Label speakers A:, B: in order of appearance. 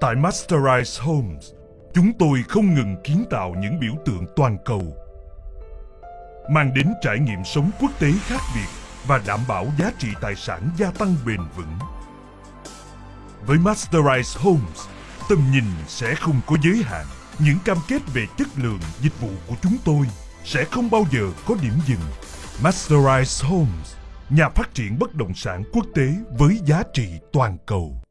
A: Tại Masterize Homes, chúng tôi không ngừng kiến tạo những biểu tượng toàn cầu, mang đến trải nghiệm sống quốc tế khác biệt và đảm bảo giá trị tài sản gia tăng bền vững. Với Masterize Homes, tầm nhìn sẽ không có giới hạn. Những cam kết về chất lượng dịch vụ của chúng tôi sẽ không bao giờ có điểm dừng. Masterize Homes, nhà phát triển bất động sản quốc tế với giá trị toàn cầu.